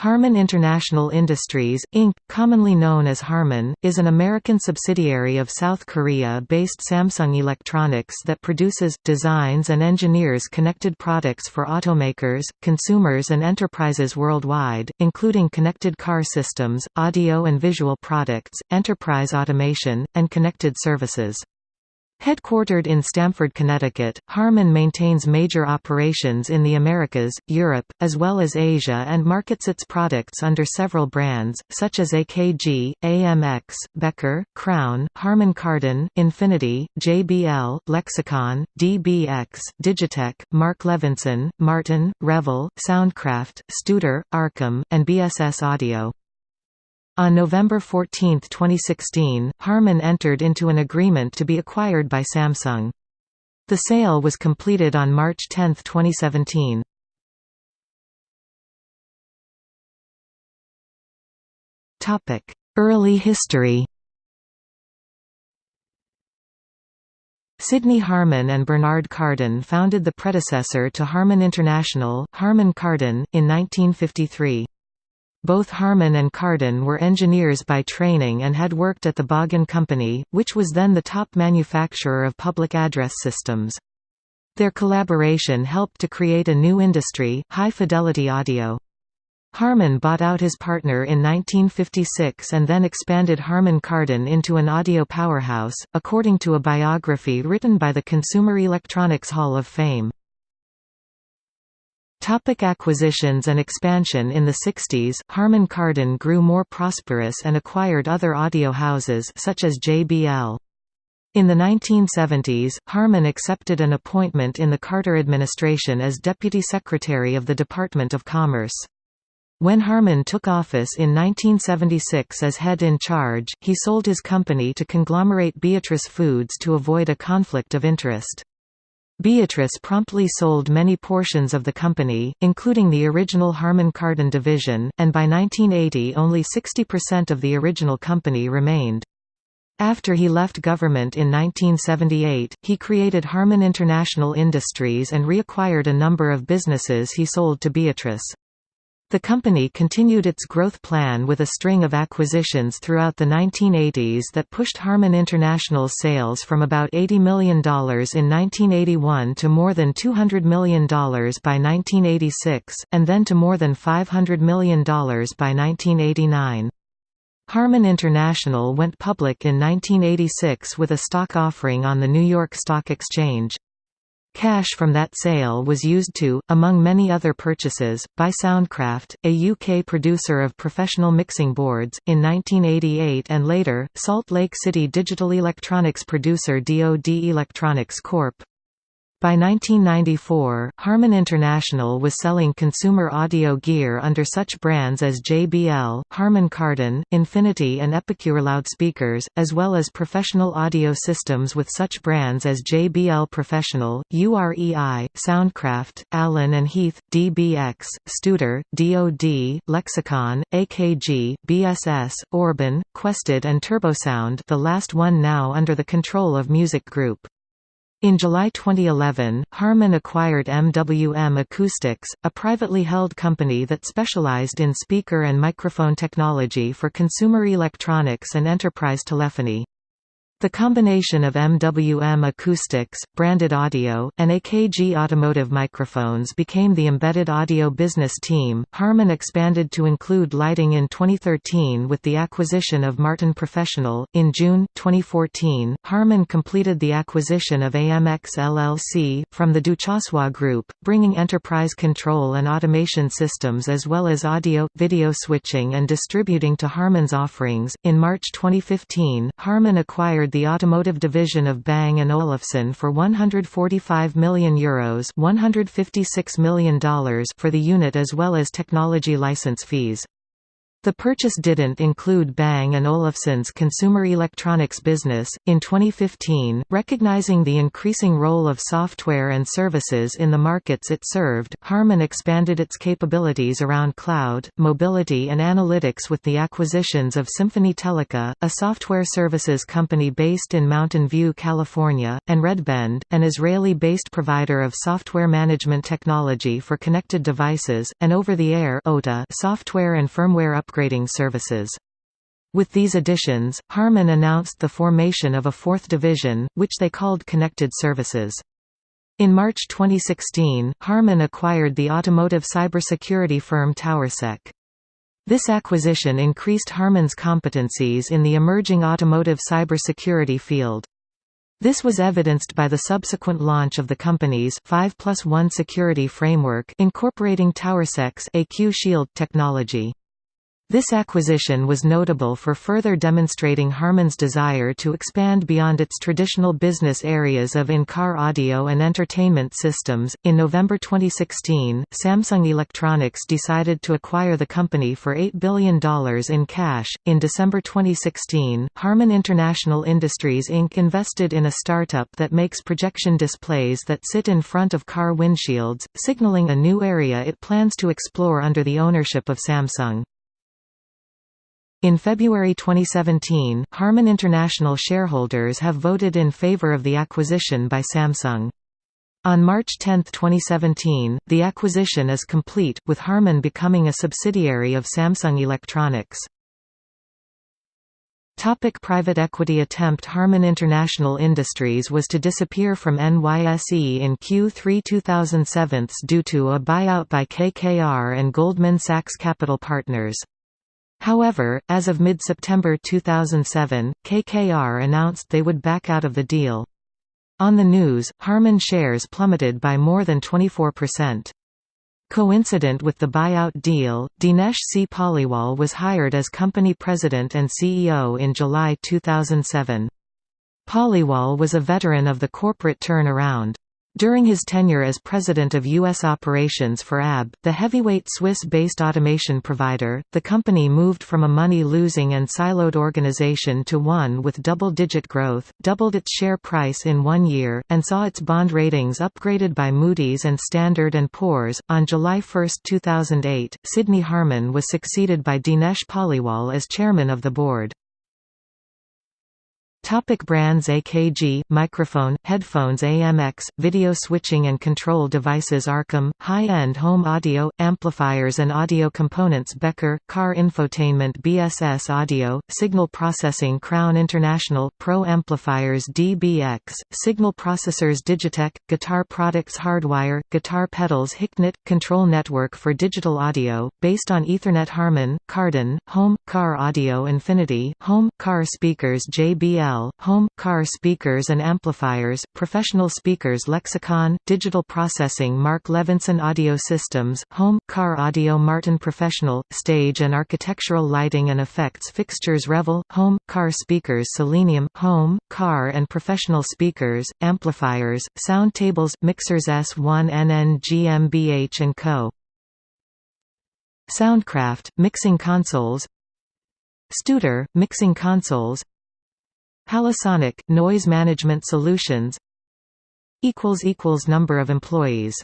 Harman International Industries, Inc., commonly known as Harman, is an American subsidiary of South Korea-based Samsung Electronics that produces, designs and engineers connected products for automakers, consumers and enterprises worldwide, including connected car systems, audio and visual products, enterprise automation, and connected services. Headquartered in Stamford, Connecticut, Harman maintains major operations in the Americas, Europe, as well as Asia and markets its products under several brands, such as AKG, AMX, Becker, Crown, Harman Kardon, Infinity, JBL, Lexicon, DBX, Digitech, Mark Levinson, Martin, Revel, Soundcraft, Studer, Arcam, and BSS Audio. On November 14, 2016, Harman entered into an agreement to be acquired by Samsung. The sale was completed on March 10, 2017. Early history Sidney Harman and Bernard Kardon founded the predecessor to Harman International, Harman Kardon, in 1953. Both Harman and Kardon were engineers by training and had worked at the Bogen Company, which was then the top manufacturer of public address systems. Their collaboration helped to create a new industry, high-fidelity audio. Harman bought out his partner in 1956 and then expanded Harman Kardon into an audio powerhouse, according to a biography written by the Consumer Electronics Hall of Fame. Topic acquisitions and expansion In the 60s, Harman Kardon grew more prosperous and acquired other audio houses such as JBL. In the 1970s, Harman accepted an appointment in the Carter administration as Deputy Secretary of the Department of Commerce. When Harman took office in 1976 as head in charge, he sold his company to conglomerate Beatrice Foods to avoid a conflict of interest. Beatrice promptly sold many portions of the company, including the original Harman Kardon division, and by 1980 only 60% of the original company remained. After he left government in 1978, he created Harman International Industries and reacquired a number of businesses he sold to Beatrice. The company continued its growth plan with a string of acquisitions throughout the 1980s that pushed Harman International's sales from about $80 million in 1981 to more than $200 million by 1986, and then to more than $500 million by 1989. Harman International went public in 1986 with a stock offering on the New York Stock Exchange. Cash from that sale was used to, among many other purchases, buy Soundcraft, a UK producer of professional mixing boards, in 1988 and later, Salt Lake City digital electronics producer DoD Electronics Corp. By 1994, Harman International was selling consumer audio gear under such brands as JBL, Harman Kardon, Infinity and Epicure loudspeakers, as well as professional audio systems with such brands as JBL Professional, UREI, Soundcraft, Allen Heath, DBX, Studer, DoD, Lexicon, AKG, BSS, Orban, Quested and Turbosound the last one now under the control of Music Group. In July 2011, Harman acquired MWM Acoustics, a privately held company that specialized in speaker and microphone technology for consumer electronics and enterprise telephony. The combination of MWM acoustics, branded audio, and AKG automotive microphones became the embedded audio business team. Harman expanded to include lighting in 2013 with the acquisition of Martin Professional. In June 2014, Harman completed the acquisition of AMX LLC from the Duchossois Group, bringing enterprise control and automation systems as well as audio video switching and distributing to Harman's offerings. In March 2015, Harman acquired acquired the automotive division of Bang & Olufsen for €145 million, Euros $156 million for the unit as well as technology license fees. The purchase didn't include Bang & Olufsen's consumer electronics business. In 2015, recognizing the increasing role of software and services in the markets it served, Harman expanded its capabilities around cloud, mobility and analytics with the acquisitions of Symphony Teleca, a software services company based in Mountain View, California, and Redbend, an Israeli-based provider of software management technology for connected devices, and over-the-air software and firmware upgrading services. With these additions, Harman announced the formation of a fourth division, which they called Connected Services. In March 2016, Harman acquired the automotive cybersecurity firm TowerSec. This acquisition increased Harman's competencies in the emerging automotive cybersecurity field. This was evidenced by the subsequent launch of the company's 5 plus 1 security framework incorporating TowerSec's ECU Shield technology. This acquisition was notable for further demonstrating Harman's desire to expand beyond its traditional business areas of in-car audio and entertainment systems. In November 2016, Samsung Electronics decided to acquire the company for $8 billion in cash. In December 2016, Harman International Industries Inc. invested in a startup that makes projection displays that sit in front of car windshields, signaling a new area it plans to explore under the ownership of Samsung. In February 2017, Harman International shareholders have voted in favor of the acquisition by Samsung. On March 10, 2017, the acquisition is complete, with Harman becoming a subsidiary of Samsung Electronics. Topic private equity attempt Harman International Industries was to disappear from NYSE in Q3 2007 due to a buyout by KKR and Goldman Sachs Capital Partners. However, as of mid-September 2007, KKR announced they would back out of the deal. On the news, Harman shares plummeted by more than 24%. Coincident with the buyout deal, Dinesh C. Paliwal was hired as company president and CEO in July 2007. Paliwal was a veteran of the corporate turnaround. During his tenure as president of U.S. operations for AB, the heavyweight Swiss-based automation provider, the company moved from a money-losing and siloed organization to one with double-digit growth, doubled its share price in one year, and saw its bond ratings upgraded by Moody's and Standard & Poor's. On July 1, 2008, Sidney Harman was succeeded by Dinesh Paliwal as chairman of the board. Topic brands AKG, microphone, headphones AMX, video switching and control devices Arcam, high-end home audio, amplifiers and audio components Becker, car infotainment BSS Audio, signal processing Crown International, Pro Amplifiers DBX, signal processors Digitech, guitar products Hardwire, guitar pedals HiQnet, control network for digital audio, based on Ethernet Harman, Kardon, home, car audio Infinity, home, car speakers JBL home, car speakers and amplifiers, professional speakers Lexicon, digital processing Mark Levinson Audio Systems, home, car audio Martin Professional, stage and architectural lighting and effects fixtures Revel, home, car speakers Selenium, home, car and professional speakers, amplifiers, sound tables, mixers S1NN GmbH & Co. Soundcraft, mixing consoles Studer, mixing consoles Halosonic, noise management solutions equals equals Number of employees